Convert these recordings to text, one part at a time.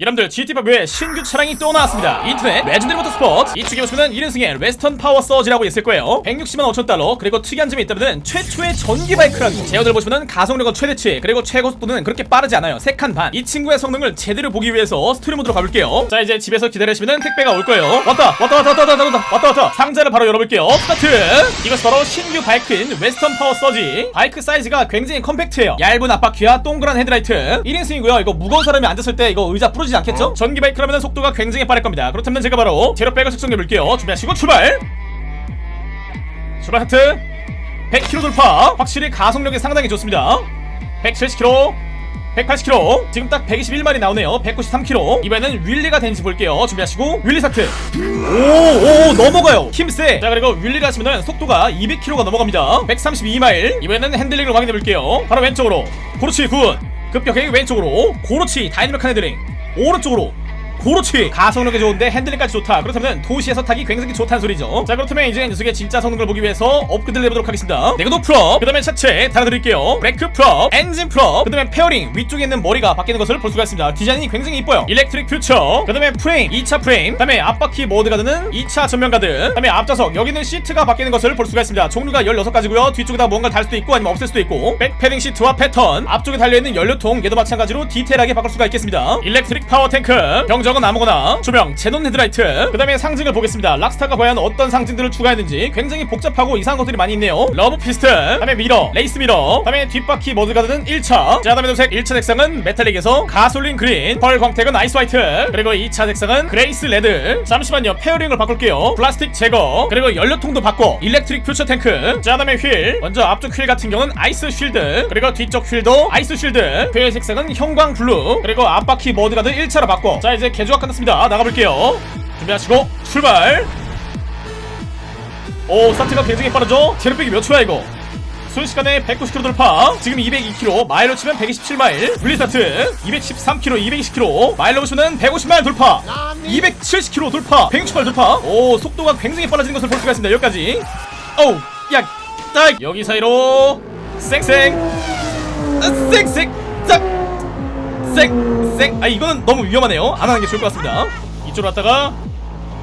여러분들 GTA5의 신규 차량이 또 나왔습니다. 인터넷 Legendary Motorsport. 이쪽에 보시면 1인승의 Western Powersurge라고 있을 거예요. 160만 5천 달러 그리고 특이한 점이 있다면 최초의 전기 바이크라고 제원을 보시면 가속력은 최대치 그리고 최고속도는 그렇게 빠르지 않아요. 3칸 반. 이 친구의 성능을 제대로 보기 위해서 스토리 모드로 가볼게요. 자 이제 집에서 기다리시면 택배가 올 거예요. 왔다 왔다 왔다 왔다 왔다 왔다 왔다 왔다. 상자를 바로 열어볼게요. 스타트! 이것이 바로 신규 바이크인 Western Powersurge. 바이크 사이즈가 굉장히 compact해요. 얇은 앞바퀴와 동그란 헤드라이트. 1인승이고요. 이거 무거운 사람이 앉았을 때 이거 의자 부러지지 않겠죠? 전기 바이크라면 속도가 굉장히 빠를 겁니다. 그렇다면 제가 바로 제로 백을 측정 해 볼게요. 준비하시고 출발! 출발 스타트! 100km 돌파! 확실히 가속력이 상당히 좋습니다. 170km 180km 지금 딱 121마일 나오네요. 193km 이번에는 wheelie가 되는지 볼게요. 준비하시고 wheelie 스타트! 오오 넘어가요. 힘세! 자 그리고 wheelie를 하시면 속도가 200km가 넘어갑니다. 132마일. 이번에는 핸들링을 확인해 볼게요. 바로 왼쪽으로. 그렇지 good! 급격하게 왼쪽으로 그렇지 다이내믹한 핸들링 오른쪽으로 그렇지 가속력이 좋은데 핸들링까지 좋다. 그렇다면 도시에서 타기 굉장히 좋다는 소리죠. 자 그렇다면 이제 녀석의 진짜 성능을 보기 위해서 업그레이드를 해보도록 하겠습니다. 내구도 full up. 그 다음에 차체 달아드릴게요. 브레이크 full up 엔진 full up. 그 다음에 fairing. 위쪽에 있는 머리가 바뀌는 것을 볼 수가 있습니다. 디자인이 굉장히 이뻐요. electric future. 그 다음에 프레임 2차 프레임. 그 다음에 앞바퀴 mudguard는 2차 전면 가드. 그 다음에 앞좌석. 여기는 시트가 바뀌는 것을 볼 수가 있습니다. 종류가 16가지고요. 뒤쪽에다 뭔가 달 수도 있고 아니면 없앨 수도 있고. back padding 시트와 패턴. 앞쪽에 달려있는 연료통. 얘도 마찬가지로 디테일하게 바꿀 수가 있겠습니다. electric power 탱크. 경적은 아무거나. 조명 xenon 헤드라이트. 그 다음에 상징을 보겠습니다. 락스타가 과연 어떤 상징들을 추가했는지 굉장히 복잡하고 이상한 것들이 많이 있네요. Love Fist 그 다음에 mirror race mirror 그 다음에 뒷바퀴 mudguard는 1차. 자 다음에 도색 1차 색상은 metallic에서 gasoline green pearl 광택은 ice white. 그리고 2차 색상은 grace red. 잠시만요 fairing을 바꿀게요. 플라스틱 제거. 그리고 연료통도 바꿔. electric future 탱크. 자 다음에 휠. 먼저 앞쪽 휠 같은 경우는 ice shield. 그리고 뒤쪽 휠도 ice shield. 휠 색상은 형광 블루. 그리고 앞바퀴 mudguard 1차로 바꿔. 자 이제 개조가 끝났습니다. 나가볼게요. 준비하시고 출발! 오 스타트가 굉장히 빠르죠? 제로백이 몇 초야 이거? 순식간에 190km 돌파. 지금 202km 마일로 치면 127마일. 분리 스타트. 213km 220km 마일로 보시면 150마일 돌파. 270km 돌파. 160마일 돌파. 오 속도가 굉장히 빨라지는 것을 볼 수가 있습니다. 여기까지. 오우 야 딱! 여기 사이로. 쌩쌩. 아, 쌩쌩. 짝. 쌩 쌩 아 이거는 너무 위험하네요. 안 하는 게 좋을 것 같습니다. 이쪽으로 왔다가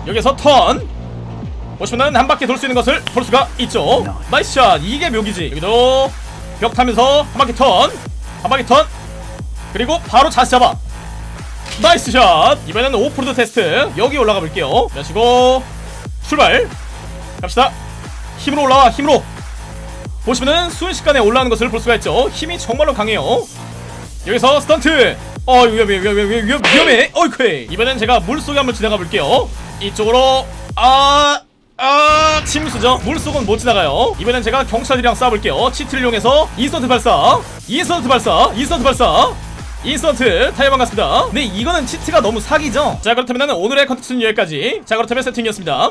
여기서 턴. 보시면은 한 바퀴 돌 수 있는 것을 볼 수가 있죠. nice shot. 이게 묘기지. 여기도 벽 타면서 한 바퀴 턴 한 바퀴 턴. 그리고 바로 자세 잡아. nice shot. 이번에는 오프로드 테스트. 여기 올라가 볼게요. 마시고 출발. 갑시다. 힘으로 올라와. 힘으로. 보시면은 순식간에 올라오는 것을 볼 수가 있죠. 힘이 정말로 강해요. 여기서 스턴트 어 위험해 위험해 위험해 위험- 위험해. 어이쿠 이번엔 제가 물속에 한번 지나가 볼게요. 이쪽으로 아... 아... 침수죠? 물속은 못 지나가요. 이번엔 제가 경찰이랑 싸워볼게요. cheat를 이용해서 인스턴트 발사. 인스턴트 발사 인스턴트 발사. 인스턴트 타이어 반갑습니다. 네 이거는 cheat가 너무 사기죠? 자 그렇다면 오늘의 컨텐츠는 여기까지. 자 그렇다면 세팅이었습니다